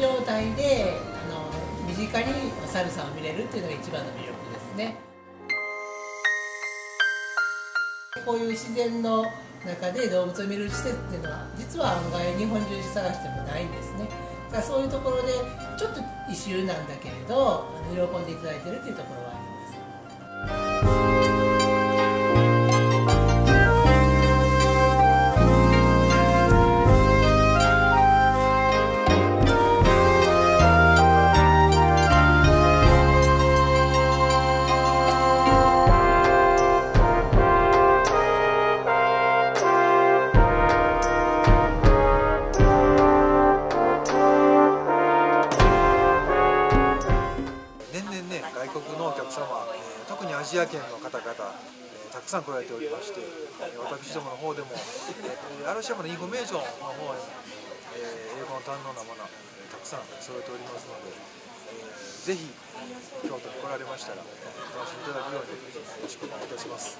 状態であの身近にサルサを見れるっていうのが一番の魅力ですね。こういう自然の中で動物を見る施設っていうのは実は案外日本中で探してもないんですね。だからそういうところでちょっと異臭なんだけれど喜んでいただいてるっていうところはあります。客様、えー特にアジア圏の方々、えーたくさん来られておりまして、え私どもの方でも、えー嵐山のインフォメーションの方へ、え英語の堪能なもの、えたくさん揃えておりますので、えーぜひ京都に来られましたら、お楽しみいただくようによろしくお願いいたします。